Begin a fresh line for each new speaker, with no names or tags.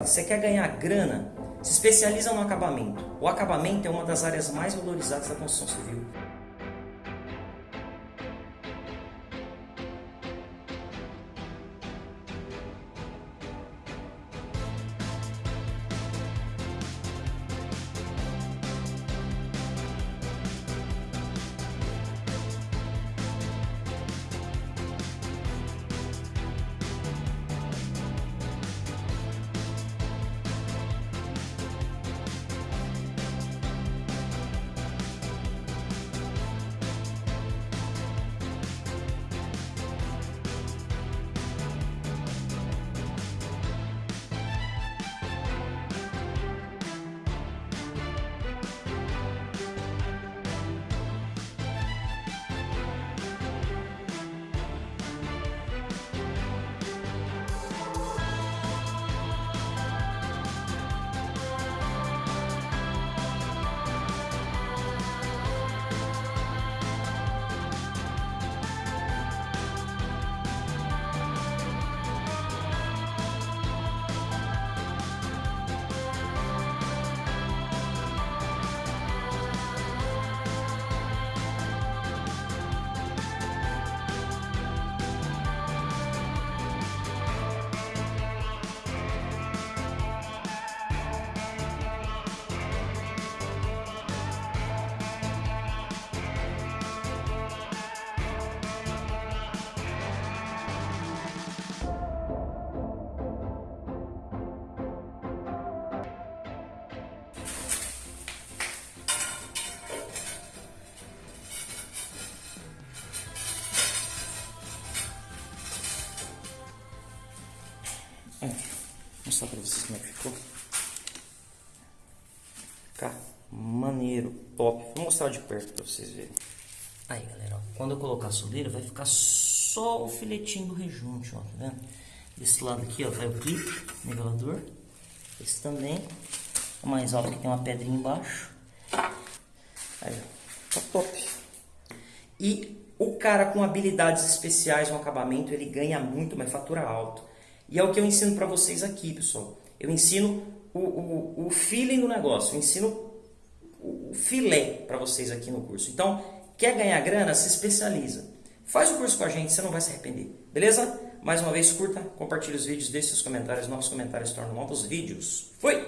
Você quer ganhar grana? Se especializa no acabamento. O acabamento é uma das áreas mais valorizadas da construção civil. Vou mostrar pra vocês como é que ficou. Fica maneiro, top. Vou mostrar de perto pra vocês verem. Aí, galera, ó, quando eu colocar a soleira, vai ficar só o filetinho do rejunte, ó, tá vendo? Desse lado aqui, ó, vai o clipe, nivelador. Esse também. O mais alto que tem uma pedrinha embaixo. Aí, ó, tá top. E o cara com habilidades especiais no acabamento, ele ganha muito, mas fatura alto. E é o que eu ensino para vocês aqui, pessoal. Eu ensino o, o, o feeling do negócio, eu ensino o filé para vocês aqui no curso. Então, quer ganhar grana? Se especializa. Faz o curso com a gente, você não vai se arrepender. Beleza? Mais uma vez, curta, compartilhe os vídeos, deixe seus comentários. Novos comentários tornam novos vídeos. Fui!